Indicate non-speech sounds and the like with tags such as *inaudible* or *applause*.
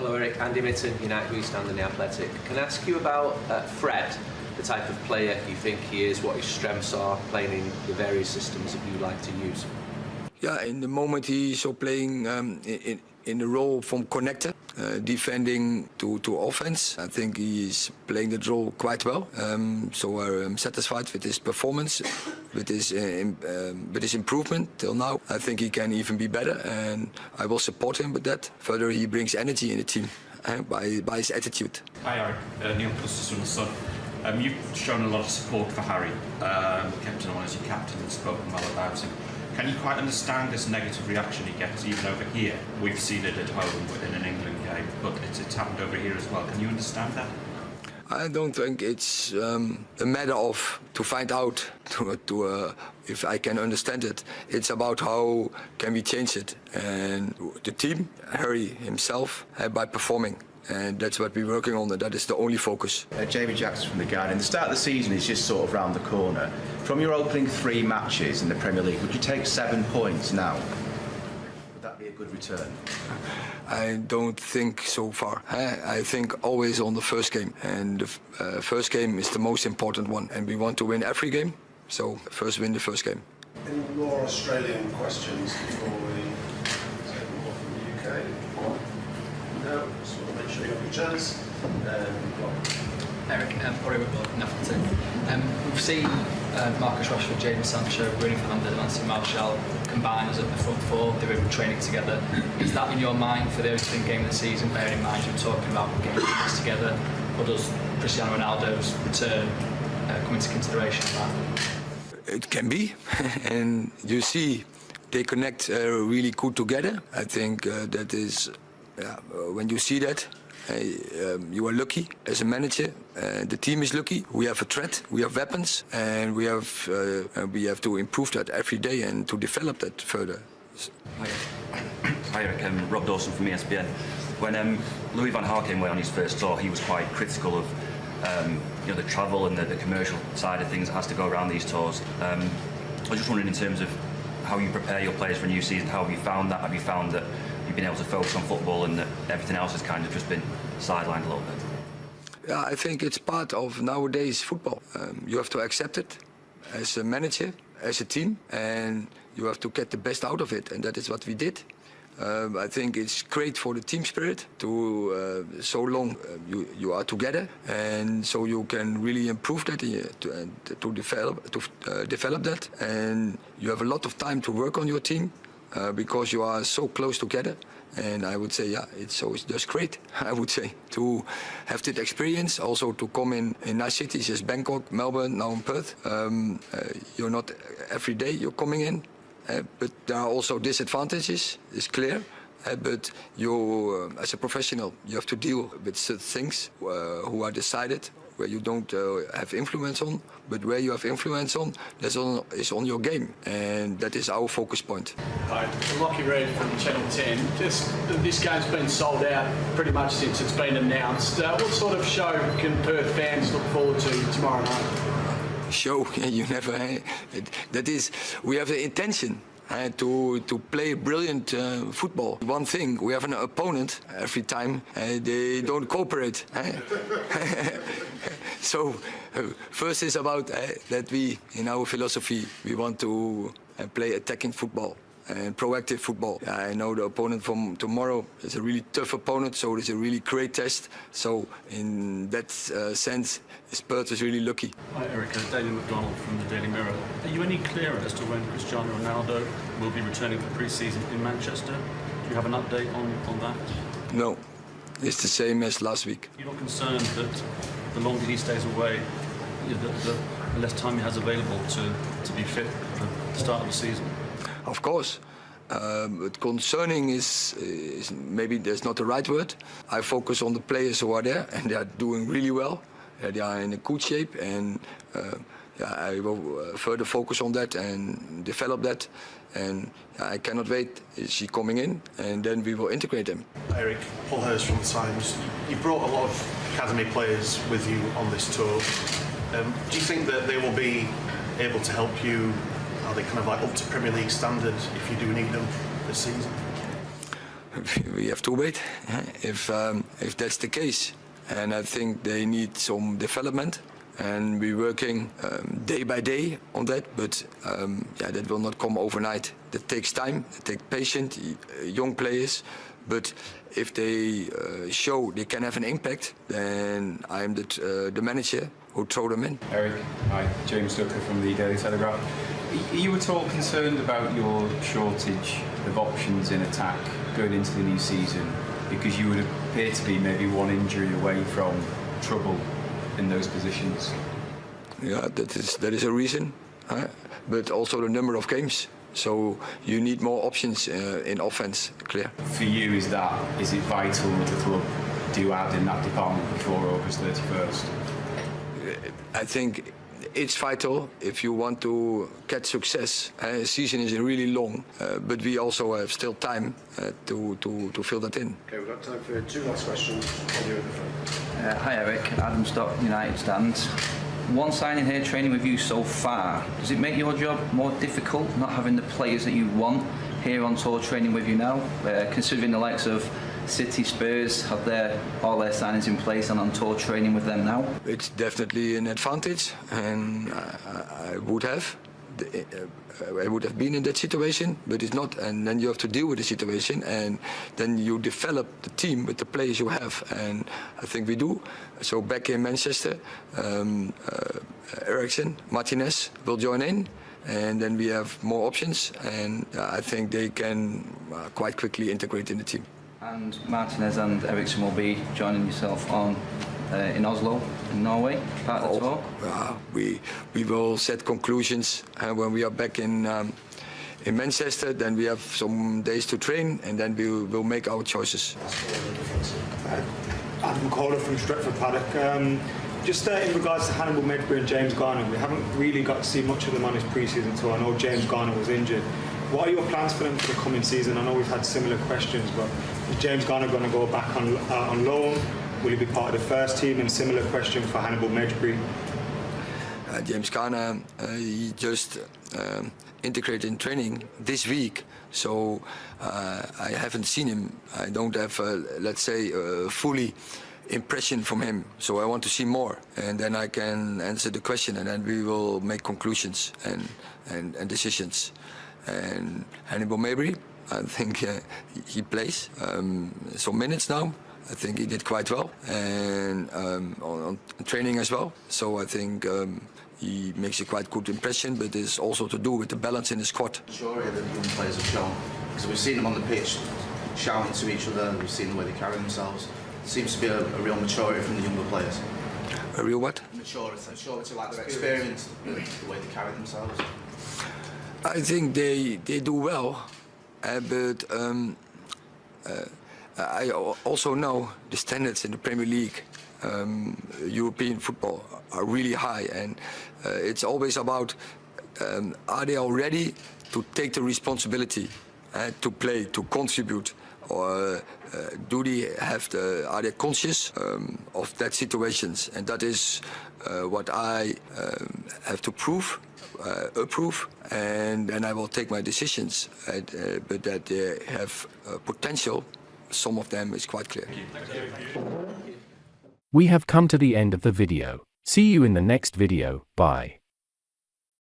Hello Erik, Andy Mitten, United We Stand in the Athletic. Can I ask you about uh, Fred, the type of player you think he is, what his strengths are, playing in the various systems that you like to use? Yeah, in the moment he's playing um, in, in the role from connector, uh, defending to, to offense. I think he's playing that role quite well. Um, so I'm satisfied with his performance, with his, uh, um, with his improvement till now. I think he can even be better and I will support him with that. Further, he brings energy in the team uh, by, by his attitude. Hi Erik, uh, Neil The Sun. Um, you've shown a lot of support for Harry, um, kept him on as your captain and spoken well about him. Can you quite understand this negative reaction he gets even over here? We've seen it at home in an England game, but it's, it's happened over here as well. Can you understand that? I don't think it's um, a matter of to find out *laughs* to, to uh, if I can understand it. It's about how can we change it. And the team, Harry himself, uh, by performing and that's what we're working on and that is the only focus. Uh, Jamie Jackson from The Guardian. The start of the season is just sort of round the corner. From your opening three matches in the Premier League, would you take seven points now? Would that be a good return? I don't think so far. I think always on the first game and the uh, first game is the most important one and we want to win every game so first win the first game. Any more Australian questions before we take more from the UK? No? just want to sure you have your chance. Um, Erik, um, Corey Whitlock, Nuffleton. Um, we've seen uh, Marcus Rashford, Jadon Sancho, Bruno Fernandes and Anthony Martial combine as at the front four. They were training together. Is that in your mind for the opening game of the season, bearing in mind you're talking about getting this together? Or does Cristiano Ronaldo's return uh, come into consideration? It can be. *laughs* and you see they connect uh, really good together. I think uh, that is, yeah, when you see that, um, you are lucky as a manager. Uh, the team is lucky. We have a threat. We have weapons, and we have uh, we have to improve that every day and to develop that further. Hi, Erik. Um, Rob Dawson from ESPN. When um, Louis van Gaal came away on his first tour, he was quite critical of um, you know the travel and the, the, commercial side of things that has to go around these tours. Um, I was just wondering in terms of how you prepare your players for a new season. How have you found that? Have you found that you've been able to focus on football and that everything else has kind of just been sidelined a little bit? Yeah, I think it's part of nowadays football. Um, you have to accept it as a manager, as a team, and you have to get the best out of it, and that is what we did. Um, I think it's great for the team spirit to uh, so long uh, you, you are together and so you can really improve that uh, to, to develop to uh, develop that and you have a lot of time to work on your team uh, because you are so close together. And I would say, yeah, it's so it's just great. *laughs* I would say to have that experience, also to come in in nice cities as Bangkok, Melbourne, now in Perth. Um, uh, you're not every day you're coming in, uh, but there are also disadvantages. It's clear. Uh, but you, uh, as a professional, you have to deal with certain things uh, who are decided where you don't uh, have influence on, but where you have influence on, that's on, is on your game, and that is our focus point. Hi, I'm Lockie Reed from Channel 10. Just this game's been sold out pretty much since it's been announced. Uh, what sort of show can Perth fans look forward to tomorrow night? Show, *laughs* you never. That is, we have the intention uh, to to play brilliant uh, football. One thing, we have an opponent every time uh, they don't cooperate. *laughs* so uh, first is about that we, in our philosophy, we want to play attacking football and proactive football. I know the opponent from tomorrow is a really tough opponent, so it's a really great test. So in that uh, sense, Spurs is really lucky. Hi Erica, Daniel McDonald from the Daily Mirror. Are you any clearer as to when Cristiano Ronaldo will be returning for pre-season in Manchester? Do you have an update on, on that? No, it's the same as last week. You're not concerned that the longer he stays away, the, the, the less time he has available to, to be fit for the start of the season? Of course. Um, but concerning is, is, maybe that's not the right word. I focus on the players who are there and they are doing really well. Uh, they are in a good shape and uh, yeah, I will uh, further focus on that and develop that. And I cannot wait. Is she coming in? And then we will integrate them. Erik, Paul Hurst from the Times. You brought a lot of academy players with you on this tour. Um, do you think that they will be able to help you are they kind of like up to Premier League standard if you do need them this season? we have to wait if um, if that's the case. And I think they need some development, and we're working um, day by day on that. But um, yeah, that will not come overnight. That takes time. It takes patience, young players. But if they uh, show they can have an impact, then I'm the, uh, the manager who throw them in. Erik, hi, James Ducker from the Daily Telegraph. Are you at all concerned about your shortage of options in attack going into the new season? Because you would appear to be maybe one injury away from trouble in those positions. Yeah, that is that is a reason, huh? but also the number of games. So you need more options uh, in offense, clear. For you, is that is it vital that the club do add in that department before August 31st? I think it's vital if you want to get success. Uh, season is really long, uh, but we also have still time uh, to, to, to fill that in. Okay, we've got time for two last questions. On you at the front. Uh, hi Erik, Adam Stock, United Stands. One signing here training with you so far, does it make your job more difficult not having the players that you want here on tour training with you now, uh, considering the likes of City Spurs have their all their signings in place and on tour training with them now? It's definitely an advantage, and I, I would have. I would have been in that situation, but it's not. And then you have to deal with the situation, and then you develop the team with the players you have. And I think we do. So back in Manchester, um, uh, Eriksen, Martinez will join in and then we have more options and uh, I think they can uh, quite quickly integrate in the team. And Martinez and Eriksen will be joining yourself on uh, in Oslo, in Norway, part of the tour? Uh, we, we will set conclusions uh, when we are back in, um, in Manchester. Then we have some days to train and then we will make our choices. Adam Caller from Stretford Paddock. Um, just uh, in regards to Hannibal Mejbri and James Garner, we haven't really got to see much of them on his pre-season tour. I know James Garner was injured. What are your plans for them for the coming season? I know we've had similar questions, but is James Garner going to go back on, uh, on loan? Will he be part of the first team? And similar question for Hannibal Mejbri. Uh, James Garner, uh, he just um, integrated in training this week, so uh, I haven't seen him. I don't have, uh, let's say, uh, fully impression from him. So I want to see more, and then I can answer the question, and then we will make conclusions and and, and decisions and Hannibal Mejbri. I think uh, he plays um, some minutes now. I think he did quite well and um, on, on, training as well. So I think um, he makes a quite good impression, but it's also to do with the balance in the squad. Sure, that the young players have shown because we've seen them on the pitch shouting to each other, and we've seen the way they carry themselves. Seems to be a, a real maturity from the younger players. A real what? Maturity, maturity like their experience, the way they carry themselves. I think they they do well, uh, but um, uh, I also know the standards in the Premier League, um, European football, are really high, and uh, it's always about um, are they all ready to take the responsibility to play, to contribute, or uh, do they have the are they conscious um, of that situations, and that is uh, what I um, have to prove uh, approve, and then I will take my decisions. Uh, but that they have uh, potential, some of them is quite clear. We have come to the end of the video. See you in the next video. Bye.